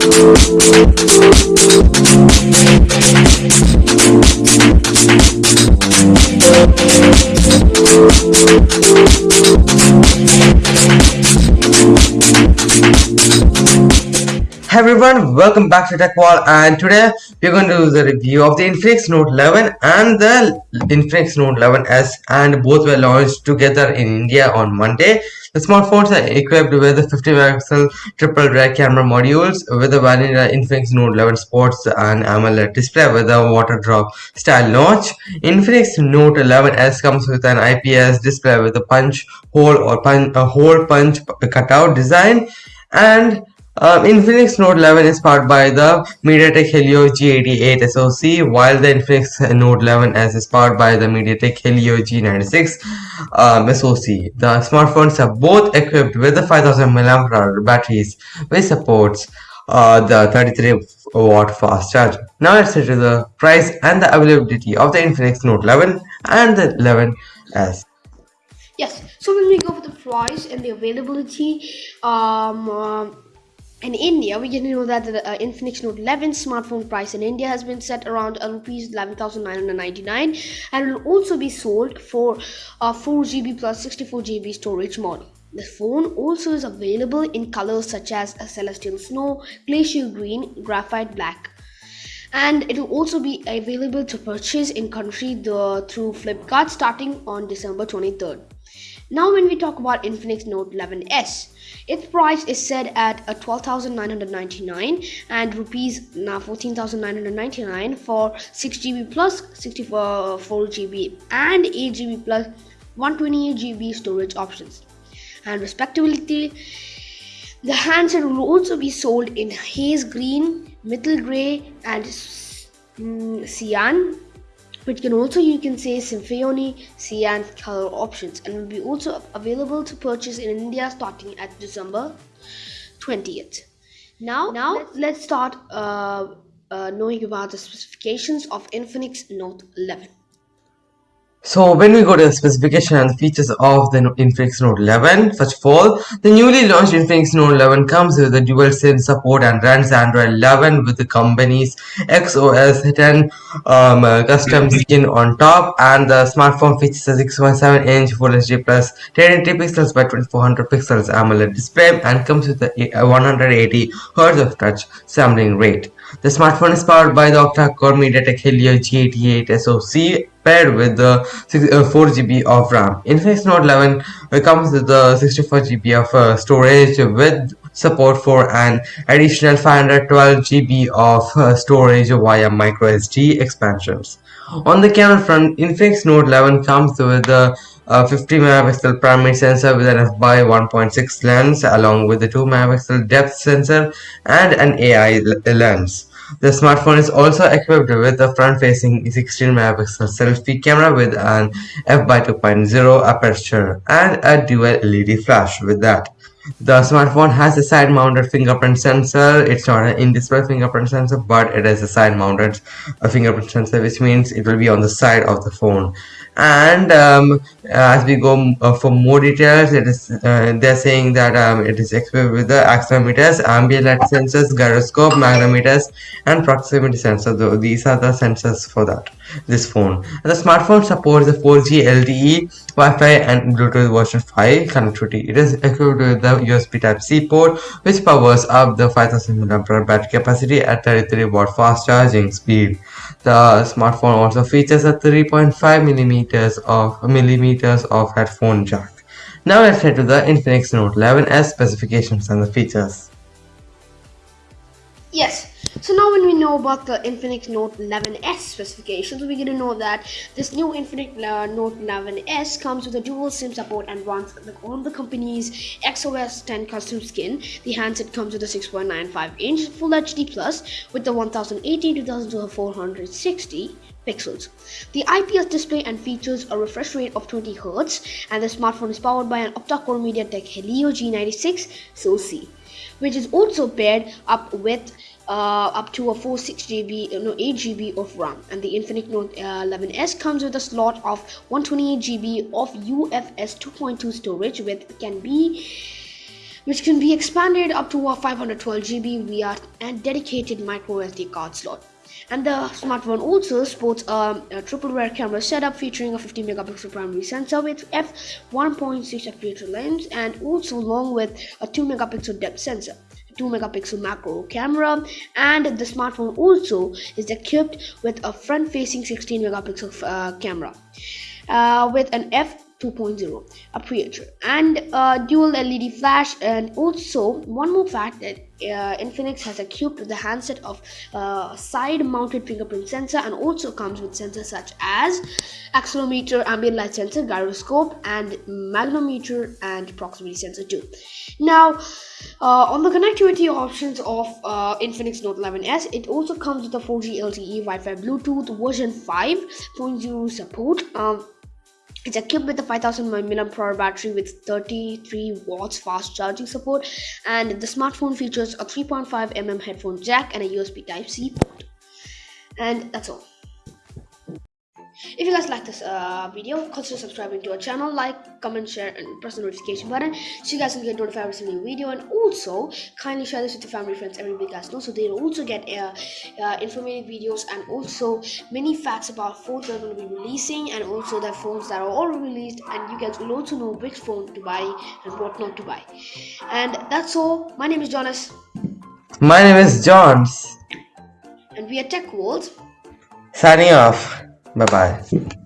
We'll be right back. Everyone, welcome back to TechWall and today we're going to do the review of the Infinix Note 11 and the Infinix Note 11s and both were launched together in India on Monday. The smartphones are equipped with the 50 megapixel triple rear camera modules with the vanilla Infinix Note 11 Sports and AMOLED display with a water drop style notch. Infinix Note 11s comes with an IPS display with a punch hole or punch, a hole punch cutout design and um, Infinix Note 11 is powered by the MediaTek Helio G88 SoC, while the Infinix Note 11s is powered by the MediaTek Helio G96 um, SoC. The smartphones are both equipped with the 5000 mAh batteries, which supports uh, the 33 watt fast charger. Now let's get to the price and the availability of the Infinix Note 11 and the 11s. Yes, so when we go for the price and the availability, um, uh, in India, we get to know that the uh, Infinix Note 11 smartphone price in India has been set around uh, rupees 11,999 and will also be sold for a 4 GB plus 64 GB storage model. The phone also is available in colors such as celestial snow, glacial green, graphite black. And it will also be available to purchase in country the, through Flipkart starting on December 23rd. Now when we talk about Infinix Note 11s, its price is set at uh, 12,999 and rupees now 14,999 for 6GB plus 64 4GB and 8GB plus 128GB storage options. And respectively, the handset will also be sold in haze green, metal gray, and mm, cyan which can also you can say symphony cyan color options and will be also available to purchase in india starting at december 20th now now let's start uh, uh, knowing about the specifications of infinix note 11 so when we go to the specification and the features of the Infinix Note 11, first of all, the newly launched Infinix Note 11 comes with the dual SIM support and runs Android 11 with the company's XOS 10 um, uh, custom skin on top and the smartphone features a 6.7 inch Full HD plus 1080 pixels by 2400 pixels AMOLED display and comes with a 180 Hz of touch sampling rate. The smartphone is powered by the octa-core MediaTek Helio G88 SoC paired with the 4GB uh, of RAM. Infinix Note 11 comes with the 64GB of uh, storage with support for an additional 512GB of uh, storage via microSD expansions. On the camera front, Infinix Note 11 comes with the uh, 50 megapixel primary sensor with an f by 1.6 lens along with the 2 megapixel depth sensor and an AI lens. The smartphone is also equipped with a front-facing 16 megapixel selfie camera with an f by 2.0 aperture and a dual LED flash with that. The smartphone has a side-mounted fingerprint sensor. It's not an in-display fingerprint sensor, but it is a side-mounted fingerprint sensor, which means it will be on the side of the phone. And um, as we go uh, for more details, it is uh, they're saying that um, it is equipped with the accelerometers, ambient sensors, gyroscope, magnetometers, and proximity sensor. Though these are the sensors for that this phone. And the smartphone supports the 4G LTE, Wi-Fi, and Bluetooth version 5 connectivity. It is equipped with the USB Type-C port, which powers up the 5000 mAh battery capacity at 33 watt fast charging speed. The smartphone also features a 3.5 millimeters of millimeters of headphone jack. Now let's head to the Infinix Note 11s specifications and the features. Yes, so now when we know about the Infinix Note 11s specifications, we get to know that this new Infinix uh, Note 11s comes with a dual SIM support and runs on the company's XOS 10 custom skin. The handset comes with a 6.95 inch Full HD Plus with the 1080 2460 pixels. The IPS display and features a refresh rate of 20 Hz and the smartphone is powered by an octa-core MediaTek Helio G96 SoC which is also paired up with uh, up to a 4 6 GB uh, no 8 GB of RAM and the Infinix Note uh, 11s comes with a slot of 128 GB of UFS 2.2 storage with can be which can be expanded up to a 512 GB via a dedicated micro SD card slot. And the smartphone also sports a, a triple rear camera setup featuring a 15 megapixel primary sensor with f1.6 aperture lens and also along with a 2 megapixel depth sensor. 2 megapixel macro camera and the smartphone also is equipped with a front facing 16 megapixel uh, camera uh, with an f 2.0 aperture and uh, dual LED flash and also one more fact that uh, Infinix has equipped the handset of uh, side mounted fingerprint sensor and also comes with sensors such as accelerometer ambient light sensor gyroscope and magnetometer and proximity sensor too. Now uh, on the connectivity options of uh, Infinix Note 11s it also comes with a 4G LTE Wi-Fi Bluetooth version 5.0 support. Um, it's equipped with a 5000 mAh battery with 33 watts fast charging support, and the smartphone features a 3.5 mm headphone jack and a USB Type C port. And that's all. If you guys like this uh, video, consider subscribing to our channel, like, comment, share, and press the notification button so you guys will get notified every new video. And also, kindly share this with your family, friends, everybody guys know so they'll also get uh, uh, informative videos and also many facts about phones that are going to be releasing and also the phones that are already released. And you guys will also know which phone to buy and what not to buy. And that's all. My name is Jonas. My name is Johns. And we are Tech World. Signing off. 拜拜。